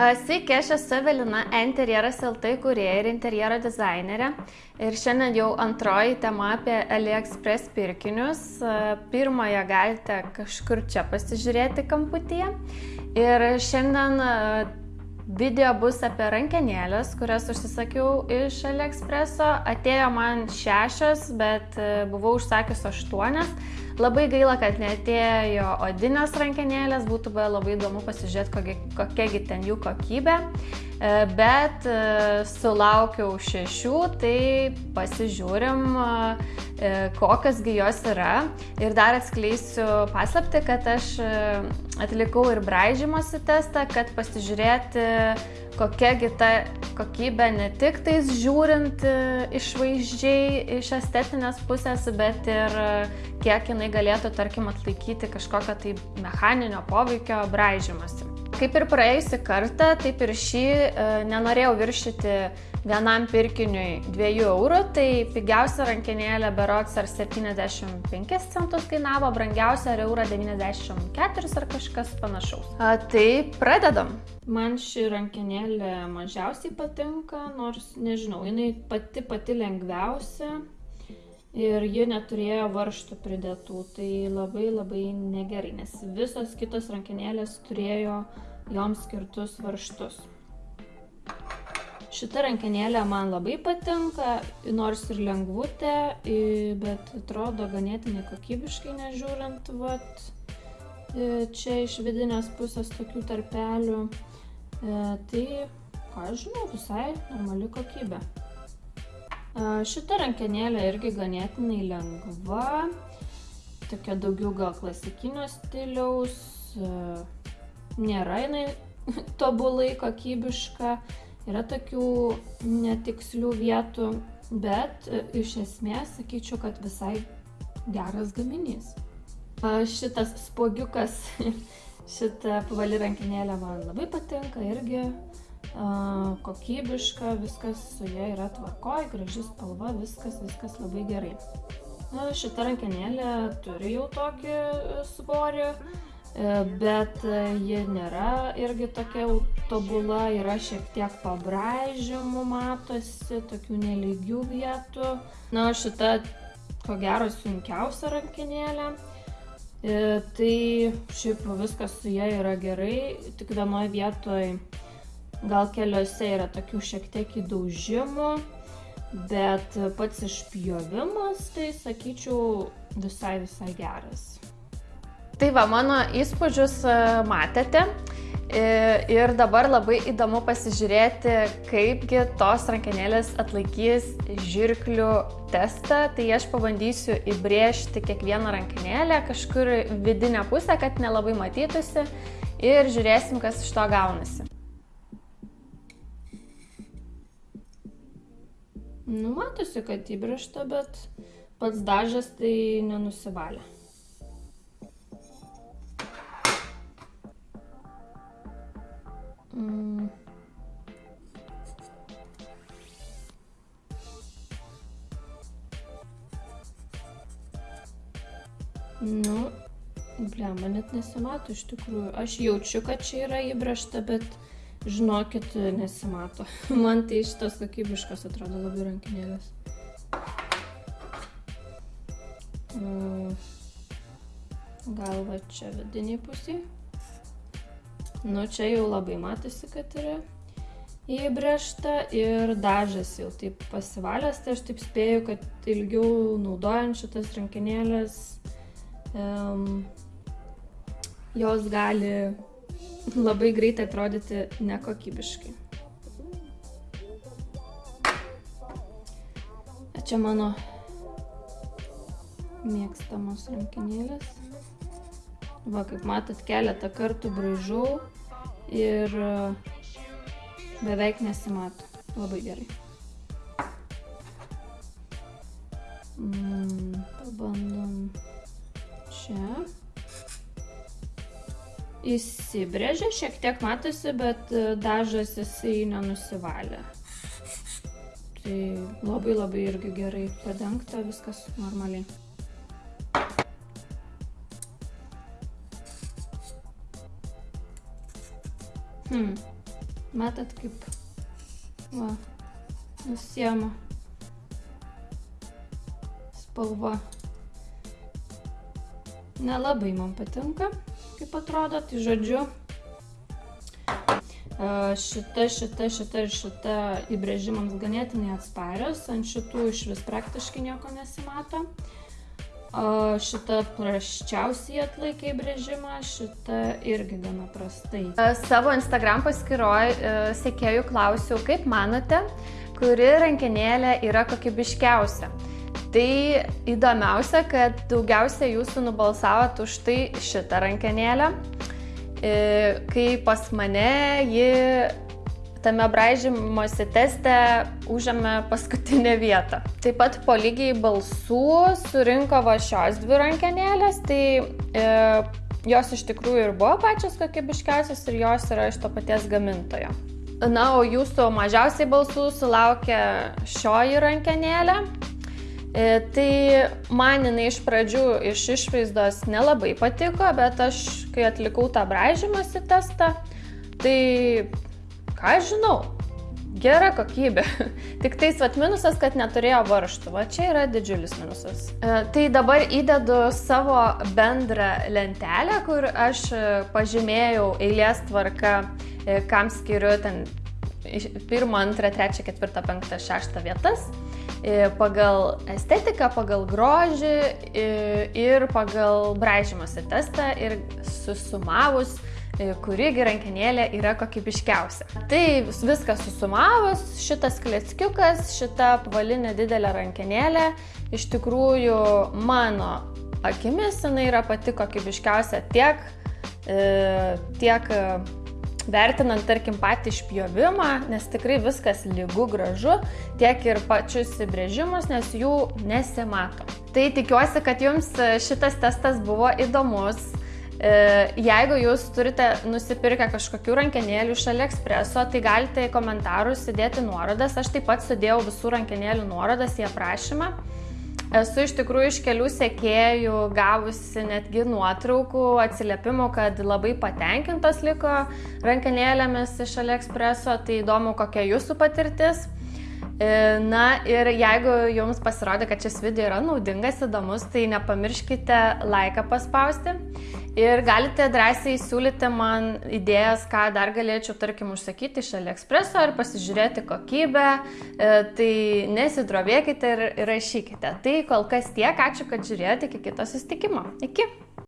Sveiki, aš esu Evelina, interjeras LT kurieja ir interjero dizainerė. Ir šiandien jau antroji tema apie AliExpress pirkinius. Pirmąją galite kažkur čia pasižiūrėti kamputyje. Ir šiandien video bus apie rankenėlės, kurias užsisakiau iš AliExpresso. Atėjo man šešios, bet buvau užsakius aštuonias. Labai gaila, kad netėjo odinės rankenėlės, būtų buvę labai įdomu pasižiūrėti, kokiagi ten jų kokybė. E, bet e, sulaukiau šešių, tai pasižiūrim, e, kokiasgi jos yra. Ir dar atskleisiu paslapti, kad aš atlikau ir braižymosi testą, kad pasižiūrėti, kokiagi ta kokybė ne tik tais žiūrint išvaizdžiai iš estetinės pusės, bet ir kiek jinai galėtų, tarkim, atlaikyti kažkokią tai mechaninio poveikio braižymasi. Kaip ir praėjusi kartą, taip ir šį e, nenorėjau viršyti vienam pirkiniui 2 eurų, tai pigiausia rankinėlė berots ar 75 centus kainavo, brangiausia ar eurą 94 ar kažkas panašaus. A, tai pradedam. Man ši rankinėlė mažiausiai patinka, nors nežinau, jinai pati pati lengviausia ir ji neturėjo varštų pridėtų, tai labai labai negerai, nes visos kitos rankinėlės turėjo joms skirtus varštus. Šita rankinėlė man labai patinka, nors ir lengvutė, bet atrodo ganėtinai kokybiškai nežiūrint, vat, čia iš vidinės pusės tokių tarpelių. E, tai, ką žinau, visai normali kokybė. Šita rankenėlė irgi ganėtinai lengva, tokia daugiau gal klasikinio stiliaus, nėra jinai tobulai kokybiška, yra tokių netikslių vietų, bet iš esmės sakyčiau, kad visai geras gaminys. Šitas spogiukas, šita pavali rankinėlė man labai patinka irgi kokybiška, viskas su ja yra tvarkoj, graži spalva, viskas, viskas labai gerai. Šita rankenėlė turi jau tokį e, svorį, e, bet e, ji nėra irgi tokia tobula, yra šiek tiek pabraižymų matosi, tokių nelygių vietų. Na, šita ko gero sunkiausia rankenėlė. Tai šiaip viskas su ja yra gerai, tik vienoje vietoje gal keliuose yra tokių šiek tiek įdaužimų, bet pats išpjovimas, tai sakyčiau, visai visai geras. Tai va, mano įspūdžius e, matėte. Ir dabar labai įdomu pasižiūrėti, kaipgi tos rankenėlės atlaikys žirklių testą. Tai aš pabandysiu įbrėžti kiekvieną rankenėlę kažkur vidinę pusę, kad nelabai matytųsi. Ir žiūrėsim, kas iš to gaunasi. Nu, matosi, kad įbrėžta, bet pats dažas tai nenusivalė. Mm. Nu, blemba, net nesimato iš tikrųjų. Aš jaučiu, kad čia yra įbrėžta, bet žinokit, nesimato. Man tai šitos kokybiškos atrodo labai rankinėlės. Mm. Gal va čia vidiniai pusiai. Nu, čia jau labai matosi, kad yra įbrėžta ir dažas jau taip pasivalęs, tai aš taip spėju, kad ilgiau naudojant šitas rankinėlės um, jos gali labai greitai atrodyti nekokybiškai. Čia mano mėgstamos rankinėlės. Va, kaip matot, keletą kartų braižau ir beveik nesimato. Labai gerai. Mm, pabandom čia įsibrėžė, šiek tiek matosi, bet e, dažas jisai nenusivalė. Tai labai labai irgi gerai padengta, viskas normaliai. Hmm. Matot, kaip va, nusiema spalva. Nelabai man patinka, kaip atrodo, tai žodžiu, šita, šita, šita ir šita įbrėžimams ganėtinai atsparios, ant šitų iš vis praktiškai nieko nesimato. O šita praščiausiai atlaikė įbrėžimą, šita irgi gana prastai. Savo Instagram paskiroj sekėjų klausiau, kaip manote, kuri rankinėlė yra kokybiškiausia. Tai įdomiausia, kad daugiausia jūsų nubalsavot už tai šitą rankenėlę, kai pas mane ji tame braižymosi teste užėmė paskutinę vietą. Taip pat po lygiai balsų surinko va šios dvi rankenėlės, tai e, jos iš tikrųjų ir buvo pačios kokybiškiausios ir jos yra iš to paties gamintojo. Na, o jūsų mažiausiai balsų sulaukė šioji rankenėlė. E, tai man jinai iš pradžių iš išvaizdos nelabai patiko, bet aš, kai atlikau tą bražymąsi testą, tai ką aš žinau, gera kokybė. Tik tais vat minusas, kad neturėjo varštų. Va čia yra didžiulis minusas. E, tai dabar įdedu savo bendrą lentelę, kur aš pažymėjau eilės tvarka, e, kam skiriu ten pirmą, antrą, trečią, ketvirtą, penktą, šeštą vietas pagal estetiką, pagal grožį ir pagal braižymosi testą ir susumavus, kurigi rankenėlė yra kokybiškiausia. Tai viską susumavus, šitas kleckiukas, šita apvalinė didelė rankenėlė, iš tikrųjų mano akimis jinai yra pati kokybiškiausia tiek, tiek vertinant, tarkim, patį išpjovimą, nes tikrai viskas lygu gražu, tiek ir pačius įbrėžimus, nes jų nesimato. Tai tikiuosi, kad jums šitas testas buvo įdomus. E, jeigu jūs turite nusipirkę kažkokių rankenėlių iš AliExpreso, tai galite į komentarus įdėti nuorodas. Aš taip pat sudėjau visų rankenėlių nuorodas į aprašymą. Esu iš tikrųjų iš kelių sekėjų gavusi netgi nuotraukų, atsiliepimų, kad labai patenkintos liko rankenėlėmis iš AliExpreso, tai įdomu, kokia jūsų patirtis. E, na ir jeigu jums pasirodė, kad šis video yra naudingas, įdomus, tai nepamirškite laiką paspausti. Ir galite drąsiai siūlyti man idėjas, ką dar galėčiau, tarkim, užsakyti iš AliExpreso ar pasižiūrėti kokybę. E, tai nesidrovėkite ir rašykite. Tai kol kas tiek, ačiū, kad žiūrėjote, iki kito susitikimo. Iki.